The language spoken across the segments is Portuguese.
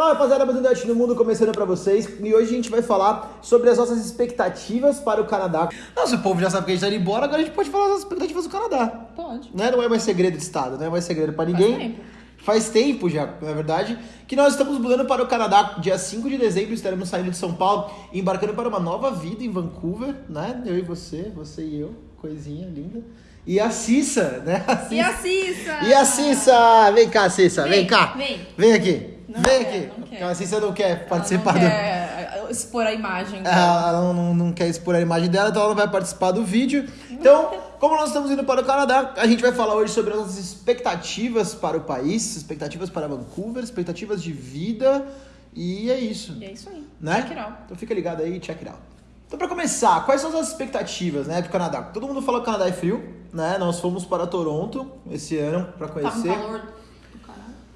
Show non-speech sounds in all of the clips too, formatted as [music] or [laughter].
Fala rapaziada, Abundante no Mundo começando pra vocês e hoje a gente vai falar sobre as nossas expectativas para o Canadá. Nossa, o povo já sabe que a gente tá indo embora, agora a gente pode falar das expectativas do Canadá. Pode. Né? Não é mais segredo de Estado, não é mais segredo pra ninguém. tempo. Faz tempo já, na verdade, que nós estamos mudando para o Canadá. Dia 5 de dezembro estaremos saindo de São Paulo e embarcando para uma nova vida em Vancouver, né? Eu e você, você e eu, coisinha linda. E a Cissa, né? A E a Cissa? E a Cissa! Vem cá, Cissa, vem, Vem, cá. vem. Vem aqui. Não vem quer, aqui. não quer. Porque A Cissa não quer Ela participar não do. quer expor a imagem dela. Ela ela não, não, não quer expor a imagem dela, então ela não vai participar do vídeo. Então, como nós estamos indo para o Canadá, a gente vai falar hoje sobre as nossas expectativas para o país, expectativas para Vancouver, expectativas de vida. E é isso. E é isso aí. Né? Check it out. Então fica ligado aí, check it out. Então, para começar, quais são as expectativas, né, pro Canadá? Todo mundo fala que o Canadá é frio, né? Nós fomos para Toronto esse ano para um conhecer. calor do caralho.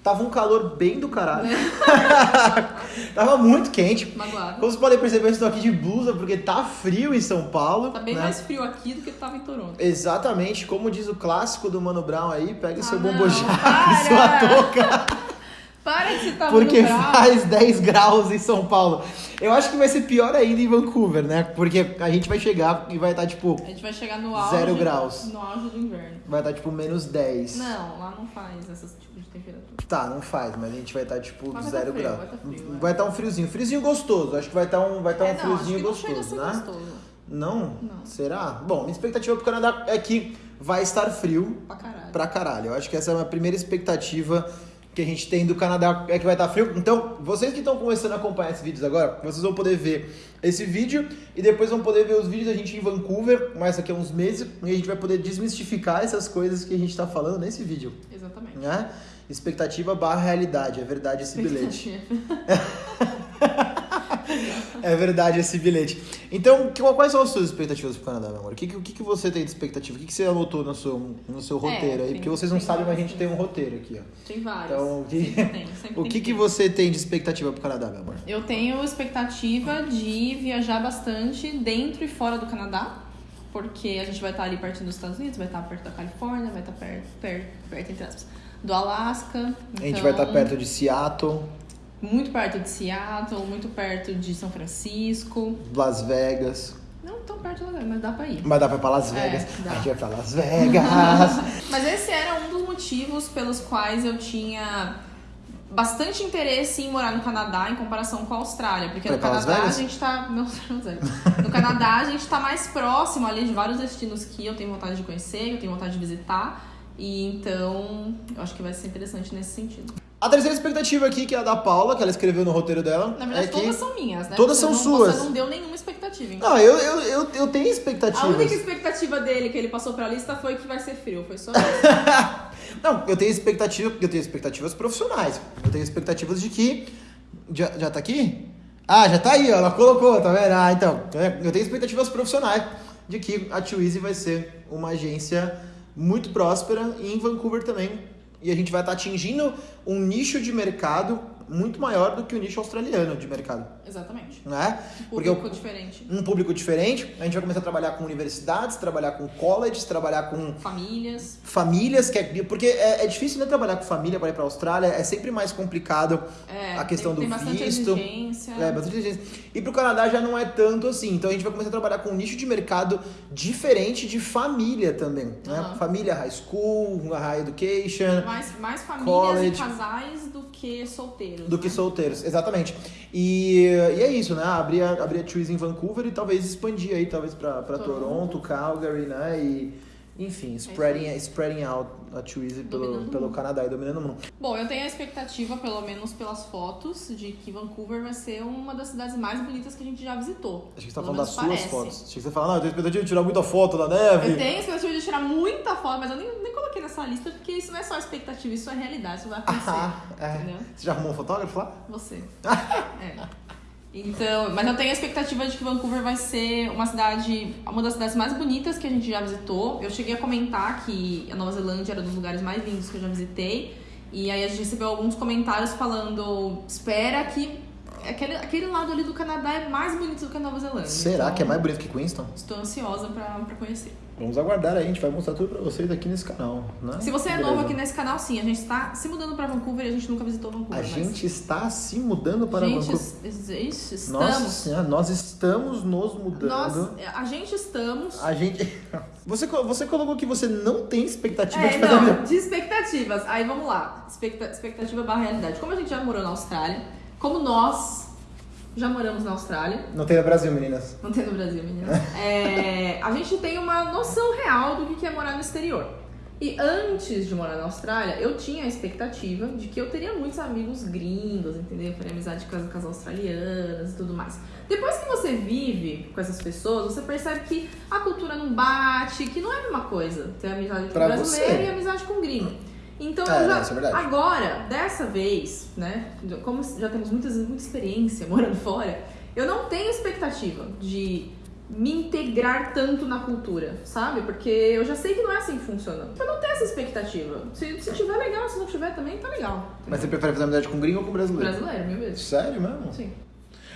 Tava um calor bem do caralho. [laughs] [laughs] Tava muito quente. Magoado. Como vocês podem perceber, eu estou aqui de blusa porque tá frio em São Paulo. Tá bem né? mais frio aqui do que tava em Toronto. Exatamente, como diz o clássico do Mano Brown aí, pegue seu Ah, bombojá não, e sua touca, [laughs] Para de citar porque faz 10 graus em São Paulo. Eu acho que vai ser pior ainda em Vancouver, né? Porque a gente vai chegar e vai estar, tipo, A gente vai chegar no auge. Zero graus. No auge do inverno. vai estar, tipo, menos 10. Não, lá não faz esse tipo de temperatura. Tá, não faz, mas a gente vai estar, tipo, Mas vai tá zero frio, graus. vai tá frio. Vai estar um friozinho. Friozinho gostoso. Acho que vai estar um, vai estar um é, não, friozinho que não a gostoso, né? gostoso. Não? Não. Será? Bom, minha expectativa pro Canadá é que vai estar frio Pra caralho. pra caralho. Eu acho que essa é a primeira expectativa que a gente tem do Canadá, é que vai estar frio. Então, vocês que estão começando a acompanhar esses vídeos agora, vocês vão poder ver esse vídeo e depois vão poder ver os vídeos da gente em Vancouver, mais daqui a uns meses, e a gente vai poder desmistificar essas coisas que a gente tá falando nesse vídeo, Exatamente. né? Expectativa barra realidade, é verdade esse [laughs] bilhete. [laughs] É verdade esse bilhete. Então, quais são as suas expectativas pro Canadá, meu amor? O que, o que, você tem de expectativa? O que, você anotou no seu, no seu roteiro aí? tem- Porque vocês não sabem, mas a gente tem um roteiro aqui, ó. Tem vários. Então, o que, tem, [laughs] o que, que você tem de expectativa pro Canadá, meu amor? Eu tenho expectativa de viajar bastante dentro e fora do Canadá, porque a gente vai estar ali perto dos Estados Unidos, vai estar perto da Califórnia, vai estar perto, perto, perto entre aspas, do Alasca. A gente vai estar Então, perto de Seattle, Muito perto de Seattle, muito perto de São Francisco. Las Vegas. Não tão perto, mas dá pra ir. Mas dá pra ir pra Las É, Vegas. dá. a gente vai pra Las Vegas. [laughs] Mas esse era um dos motivos pelos quais eu tinha bastante interesse em morar no Canadá em comparação com a Austrália. Porque no Las Canadá a Vegas? gente tá. Não, não sei. No Canadá a gente tá mais próximo ali de vários destinos que eu tenho vontade de conhecer, que eu tenho vontade de visitar. E então eu acho que vai ser interessante nesse sentido. A terceira expectativa aqui, que é a da Paula, que ela escreveu no roteiro dela. Na verdade, é que... todas são minhas, né? Todas Você são não- suas. Você não deu nenhuma expectativa. Então. Não, eu, eu, eu, eu tenho A expectativas. única expectativa dele que ele passou pra lista foi que vai ser frio. Foi só isso. [laughs] Não, eu tenho expectativa, eu tenho expectativas profissionais. Eu tenho expectativas de que. Já, já tá aqui? Ah, já tá aí, ó, ela colocou, tá vendo? Ah, então. é, Eu tenho expectativas profissionais de que a Twizy vai ser uma agência muito próspera e em Vancouver também. E a gente vai estar atingindo um nicho de mercado muito maior do que o nicho australiano de mercado, Exatamente. né? Um Porque eu- público diferente. um público diferente, a gente vai começar a trabalhar com universidades, trabalhar com colleges, trabalhar com Famílias. famílias, que é, porque é, é difícil né, trabalhar com família para ir para a Austrália, é sempre mais complicado É, a questão tem, do tem visto. exigência. É, bastante exigência. E pro Canadá já não é tanto assim. Então a gente vai começar a trabalhar com um nicho de mercado diferente de família também. Né? Aham. Família high school, high education, Mais, mais famílias College. e casais do que solteiros. Do que né? solteiros. Exatamente. E, e é isso, né? Abrir a, abrir a Choose em Vancouver e talvez expandir aí, talvez para Toronto. Toronto, Calgary, né? E, enfim, spreading, spreading out a Choose pelo, pelo mundo. Canadá e dominando o mundo. Bom, eu tenho a expectativa, pelo menos pelas fotos, de que Vancouver vai ser uma das cidades mais bonitas que a gente já visitou. Acho que você tá falando das suas parece. fotos. Achei que você fala, não, eu tenho expectativa de tirar muita foto da neve. Eu tenho a expectativa de tirar muita foto, mas eu nem, nem coloquei nessa lista, porque isso não é só expectativa, isso é realidade, isso vai acontecer. Ah, é. Entendeu? Você já arrumou um fotógrafo lá? Você. [laughs] é. Então, mas eu tenho a expectativa de que Vancouver vai ser uma cidade, uma das cidades mais bonitas que a gente já visitou. Eu cheguei a comentar que a Nova Zelândia era um dos lugares mais lindos que eu já visitei. E aí a gente recebeu alguns comentários falando: espera que aquele, aquele lado ali do Canadá é mais bonito do que a Nova Zelândia. Será então, que é mais bonito que Queenstown? Estou ansiosa pra, pra conhecer. Vamos aguardar aí, a gente vai mostrar tudo pra vocês aqui nesse canal, né? Se você é Beleza. novo aqui nesse canal, sim, a gente está se mudando pra Vancouver e a gente nunca visitou Vancouver. A mas- gente está se mudando para gente, Vancouver. es- estamos. Nossa senhora, nós estamos nos mudando. Nós, a gente estamos. A gente. [laughs] Você, você colocou que você não tem expectativa É, de fazer. não, [laughs] de expectativas. Aí vamos lá. Expecta- expectativa barra realidade. Como a gente já morou na Austrália, como nós já moramos na Austrália, Não tem no Brasil, meninas. não tem no Brasil, meninas, [laughs] é, a gente tem uma noção real do que é morar no exterior. E antes de morar na Austrália, eu tinha a expectativa de que eu teria muitos amigos gringos, entendeu? Eu faria amizade com as, com as australianas e tudo mais. Depois que você vive com essas pessoas, você percebe que a cultura não bate, que não é a mesma coisa ter amizade com Pra brasileiro você. e amizade com gringo. Então, É, já, não, é agora, dessa vez, né, como já temos muitas, muita experiência [laughs] morando fora, eu não tenho expectativa de me integrar tanto na cultura, sabe? Porque eu já sei que não é assim que funciona. Eu não tenho essa expectativa. Se, se tiver legal, se não tiver também, tá legal. Mas você prefere fazer amizade com gringo ou com brasileiro? Brasileiro, mil vezes. Sério mesmo? Sim.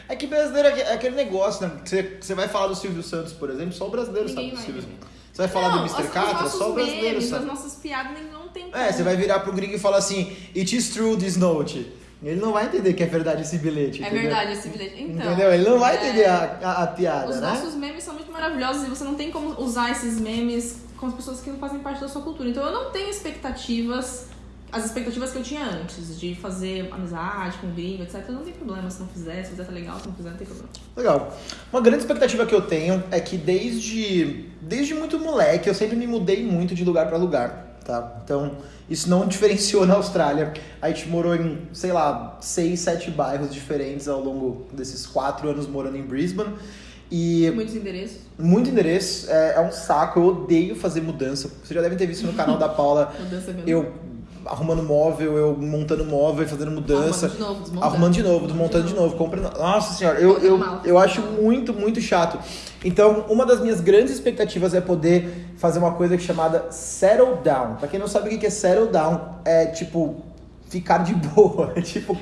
É que brasileiro é aquele negócio, né? Você, você vai falar do Silvio Santos, por exemplo, só o brasileiro Ninguém sabe do Silvio. Santos. Você vai falar não, do Mr. os Catra, só o brasileiro memes, sabe. As nossas piadas não tem É, como. você vai virar pro gringo e falar assim, it is true this note. Ele não vai entender que é verdade esse bilhete. É entendeu? verdade esse bilhete. Então, entendeu? Ele não vai é, entender a, a, a piada, Os né? nossos memes são muito maravilhosos e você não tem como usar esses memes com as pessoas que não fazem parte da sua cultura. Então eu não tenho expectativas, as expectativas que eu tinha antes, de fazer amizade com gringo, etc. Não tem problema se não fizer, se fizer tá legal, se não fizer não tem problema. Legal. Uma grande expectativa que eu tenho é que desde, desde muito moleque eu sempre me mudei muito de lugar pra lugar, tá? Então, isso não diferenciou na Austrália. A gente morou em, sei lá, seis, sete bairros diferentes ao longo desses quatro anos morando em Brisbane. E Muitos endereços, muito endereço, é, é um saco, eu odeio fazer mudança. Vocês já devem ter visto no canal da Paula [laughs] mudança mesmo. eu arrumando móvel, eu montando móvel, fazendo mudança. Arrumando de novo, desmontando. Arrumando de novo, desmontando de novo, comprando. Nossa senhora, eu, eu, eu acho muito, muito chato. Então, uma das minhas grandes expectativas é poder fazer uma coisa chamada settle down. Pra quem não sabe o que é settle down, é tipo ficar de boa. [laughs] É tipo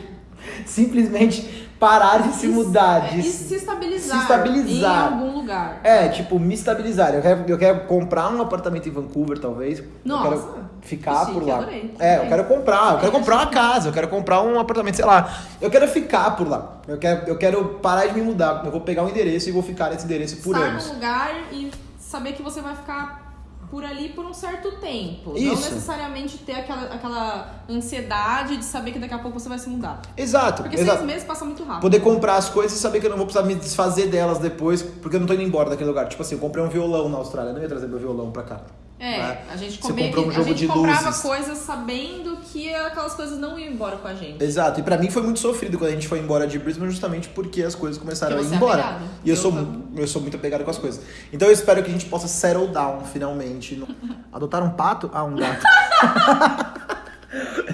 [laughs] simplesmente parar de se mudar. É, De e se estabilizar, se estabilizar. em algum lugar. é, tipo, me estabilizar. Eu quero, eu quero comprar um apartamento em Vancouver, talvez. Nossa, eu quero ficar por lá. adorei. É, eu quero comprar, eu quero É, comprar uma casa, eu quero comprar um apartamento, sei lá. Eu quero ficar por lá. Eu quero, eu quero parar de me mudar. Eu vou pegar um endereço e vou ficar nesse endereço por Estar anos. num lugar e saber que você vai ficar por ali por um certo tempo. Não Isso. necessariamente ter aquela, aquela ansiedade de saber que daqui a pouco você vai se mudar. Exato, Porque exato. seis meses passa muito rápido. Poder comprar as coisas e saber que eu não vou precisar me desfazer delas depois, porque eu não tô indo embora daquele lugar. Tipo assim, eu comprei um violão na Austrália, eu não ia trazer meu violão pra cá. É, né? a gente, comprou um a jogo gente de comprava luzes. coisas sabendo que aquelas coisas não iam embora com a gente. Exato, e pra mim foi muito sofrido quando a gente foi embora de Brisbane, justamente porque as coisas começaram a ir é embora. apegado. e eu Eu sou, mu- eu sou muito apegado com as coisas. Então eu espero que a gente possa settle down finalmente. Adotar um pato? Ah, um gato.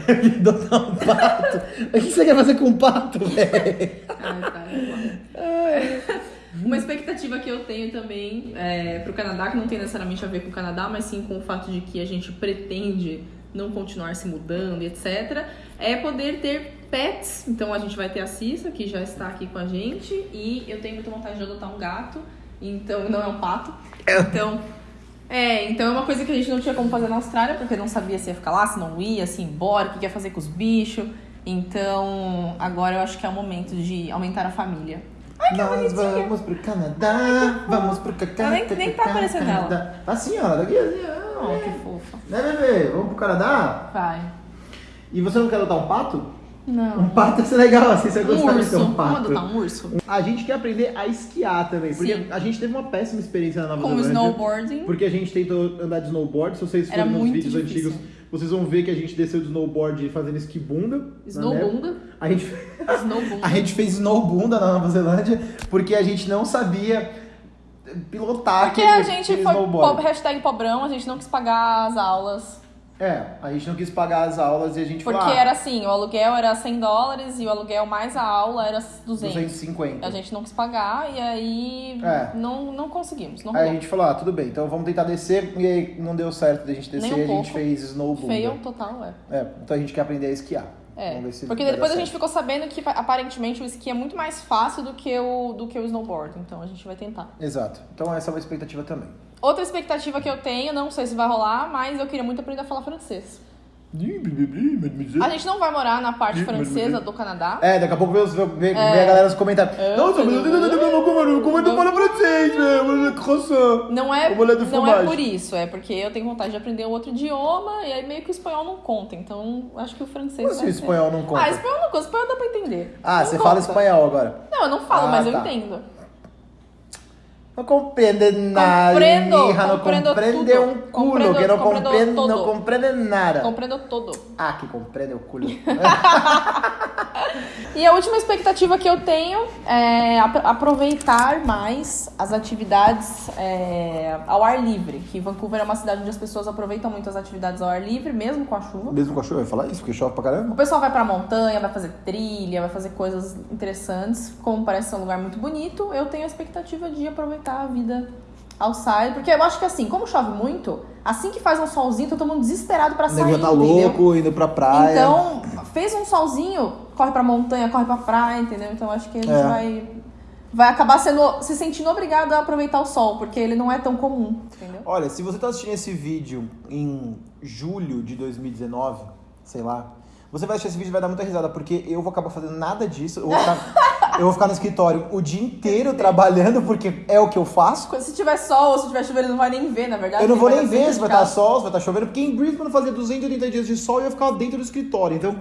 Eu [laughs] queria Adotar um pato? O que você quer fazer com um pato, velho? Ai, vamos lá. Uma expectativa que eu tenho também é, pro Canadá, que não tem necessariamente a ver com o Canadá, mas sim com o fato de que a gente pretende não continuar se mudando etc., é poder ter pets. Então a gente vai ter a Cissa, que já está aqui com a gente, e eu tenho muita vontade de adotar um gato, então não é um pato. Então. É, então é uma coisa que a gente não tinha como fazer na Austrália, porque não sabia se ia ficar lá, se não ia, se ia embora, o que ia fazer com os bichos. Então, agora eu acho que é o momento de aumentar a família. Nós vamos pro Canadá, vamos pro Canadá. Nem- nem tá aparecendo ela. Daqui assim, ó. Oh, que fofa. Né, bebê? Vamos pro Canadá? Vai. E você não quer adotar um pato? Um Não. pato ia ser legal, assim, você Um gostar de urso. ter um Vamos pato. adotar um urso? A gente quer aprender a esquiar também, porque Sim. a gente teve uma péssima experiência na Nova Com Zelândia. snowboarding. Porque a gente tentou andar de snowboard, se vocês forem nos vídeos difícil. antigos, vocês vão ver que a gente desceu de snowboard fazendo esquibunda. neve. Snowbunda. A gente, Snowbunda. [laughs] a gente fez snowbunda na Nova Zelândia porque a gente não sabia pilotar Porque aquele, a gente foi po- hashtag pobrão, a gente não quis pagar as aulas. É, a gente não quis pagar as aulas e a gente Porque falou, ah, era assim, o aluguel era 100 dólares e o aluguel mais a aula era 200. 250. A gente não quis pagar e aí É. não, não conseguimos, não Aí a gente falou, ah, tudo bem, então vamos tentar descer. E aí não deu certo da gente descer, Nem um a gente pouco. fez snowboard. Feio total, é. É, então a gente quer aprender a esquiar. É, porque depois a gente ficou sabendo que aparentemente o esqui é muito mais fácil do que o, do que o snowboard, então a gente vai tentar. Exato. Então essa é uma expectativa também. Outra expectativa que eu tenho, não sei se vai rolar, mas eu queria muito aprender a falar francês. A gente não vai morar na parte francesa do Canadá. É, daqui a pouco vem, vem, vem a galera nos comentários. É. Nossa, mas como, como tu fala francês, velho? Não é, não é por isso, é porque eu tenho vontade de aprender um outro idioma e aí meio que o espanhol não conta. Então acho que o francês. Assim vai o espanhol não conta? Ah, espanhol não conta, espanhol dá pra entender. Ah, Não você conta. fala espanhol agora. Não, eu não falo, Ah, mas eu tá. entendo. Não compreende nada, Compreendo, hija, tudo. um culo, que não compreende, não nada. Compreendo todo. Ah, que compreende o culo. [laughs] E a última expectativa que eu tenho é ap- aproveitar mais as atividades é, ao ar livre. Que Vancouver é uma cidade onde as pessoas aproveitam muito as atividades ao ar livre, mesmo com a chuva. Mesmo com a chuva, eu ia falar isso, porque chove pra caramba. O pessoal vai pra montanha, vai fazer trilha, vai fazer coisas interessantes. Como parece ser um lugar muito bonito, eu tenho a expectativa de aproveitar a vida outside. Porque eu acho que assim, como chove muito, assim que faz um solzinho, tá todo mundo desesperado pra O sair, nego já tá entendeu? louco, indo pra praia. Então, fez um solzinho, corre pra montanha, corre pra praia, entendeu? Então acho que a gente É. vai, vai acabar sendo, se sentindo obrigado a aproveitar o sol, porque ele não é tão comum, entendeu? Olha, se você tá assistindo esse vídeo em julho de 2019, sei lá, você vai assistir esse vídeo e vai dar muita risada, porque eu vou acabar fazendo nada disso. Eu vou ficar, eu vou ficar no escritório o dia inteiro trabalhando, porque é o que eu faço. Quando- Se tiver sol ou se tiver chuva, ele não vai nem ver, na verdade. Eu não vou nem ver se vai estar casa. sol, se vai estar chovendo, porque em Brisbane fazia 280 dias de sol e eu ficava dentro do escritório. Então,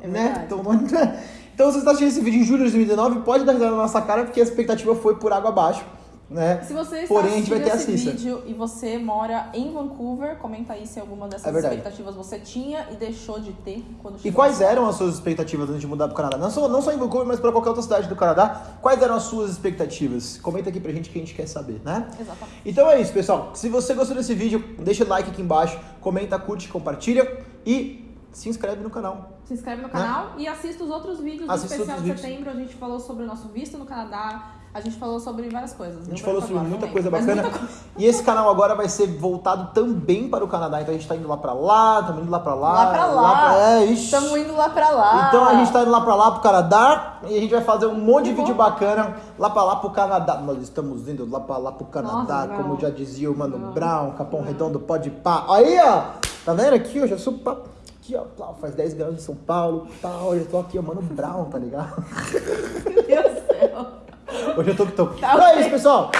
É né? Então, [laughs] então, se você está assistindo esse vídeo em julho de 2019, pode dar risada na nossa cara, porque a expectativa foi por água abaixo, né? Se você está Porém, assistindo esse Cissa. vídeo e você mora em Vancouver, comenta aí se alguma dessas É expectativas você tinha e deixou de ter quando E chegou. quais eram as suas expectativas antes de mudar pro Canadá? Não só, não só em Vancouver, mas para qualquer outra cidade do Canadá. Quais eram as suas expectativas? Comenta aqui pra gente que a gente quer saber, né? Exatamente. Então é isso, pessoal. Se você gostou desse vídeo, deixa o like aqui embaixo, comenta, curte, compartilha e se inscreve no canal. Se inscreve no canal e assista os outros vídeos Assista do especial de setembro. A gente falou sobre o nosso visto no Canadá, a gente falou sobre várias coisas. A gente falou sobre muita não coisa bacana. muita. E esse canal agora vai ser voltado também para o Canadá. Então a gente tá indo lá pra lá, estamos indo lá pra lá. Lá pra lá. pra- É. Estamos indo lá pra lá. Então a gente tá indo lá pra lá pro Canadá e a gente vai fazer um monte de Que vídeo bom. bacana lá pra lá pro Canadá. Nós estamos indo lá pra lá pro Canadá, Nossa, como não. já dizia o Mano Não. Brown, Capão Redondo, pode pá. Aí, ó, tá vendo aqui? Eu já sou pá. Aqui, ó, faz 10 graus em São Paulo, tal. Eu tô aqui, ó, Mano Brown, tá ligado? Meu Deus. Hoje eu tô que tô. Tá então é ok. isso, pessoal.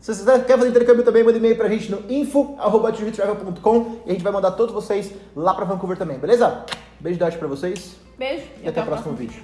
Se você quer fazer intercâmbio também, manda e-mail pra gente no info.travel.com e a gente vai mandar todos vocês lá pra Vancouver também, beleza? Beijo da pra vocês Beijo e até o próximo vídeo.